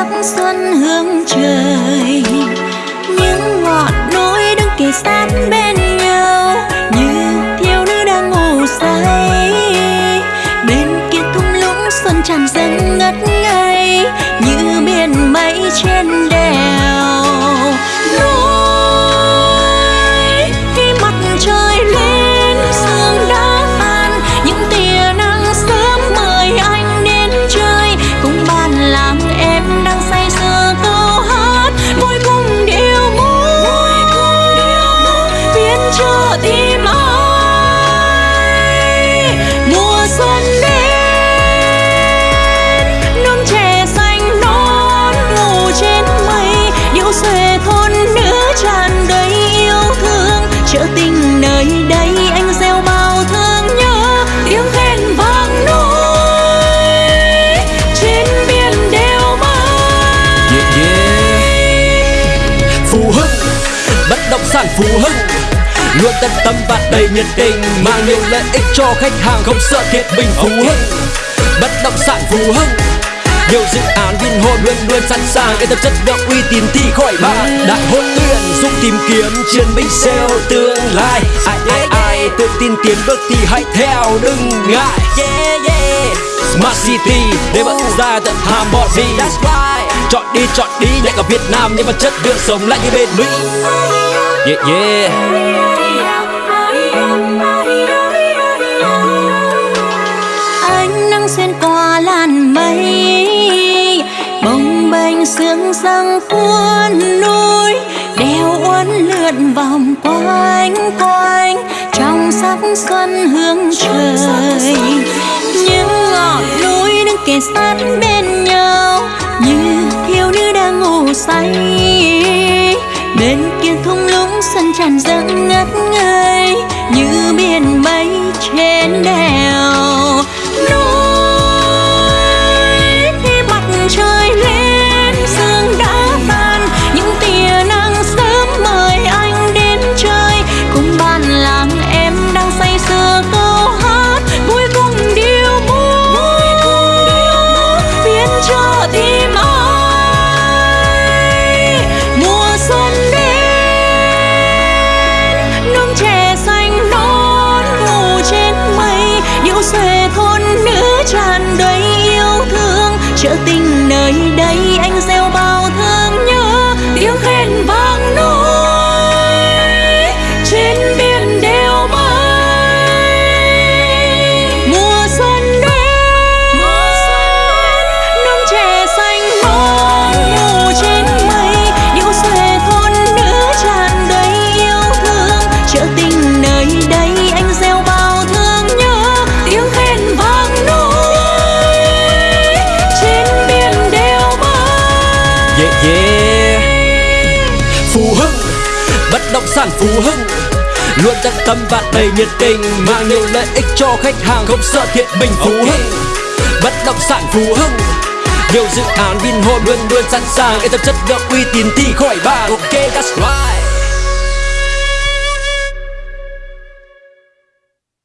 sắc xuân hương trời. Những ngọn núi đứng kề sát bên nhau, như thiếu nữ đang ngủ say. Bên kia thung lũng xuân tràn dâng ngất ngây, như biển mây trên nghĩa tình nơi đây anh gieo bao thương nhớ tiếng khen vang núi trên biển đều mây yeah, yeah. Phú Hưng Bất động sản Phú Hưng Luôn tận tâm và đầy nhiệt tình Mang nhiều lợi ích cho khách hàng Không sợ thiệt mình Phú Hưng Bất động sản Phú Hưng nhiều dự án Vinhome luôn luôn sẵn sàng yên tâm chất lượng uy tín thì khỏi bàn đại hội tuyển giúp tìm kiếm chiến binh sale tương lai. Ai ai ai tự tin tiến bước thì hãy theo đừng ngại. Yeah yeah. Smart City để bật ra tận Hà Mò đi Chọn đi chọn đi nhảy cả Việt Nam nhưng mà chất lượng sống lại như bên Mỹ. Yeah yeah sương răng cuốn núi đeo uốn lượn vòng quanh quanh, trong sắc xuân hương trời. Những ngọn núi đứng kề sát bên nhau, như thiếu nữ đang ngủ say. Bên kia thung lũng xuân tràn dâng ngất ngây như biển mây trên đèo. Yeah yeah Phú Hưng Bất động sản Phú Hưng. Luôn tận tâm và đầy nhiệt tình Mang nhiều lợi ích cho khách hàng Không sợ thiệt mình Phú Hưng. Bất động sản Phú Hưng nhiều dự án Vinhome luôn luôn sẵn sàng. Yên tâm chất lượng uy tín thì khỏi bàn. Ok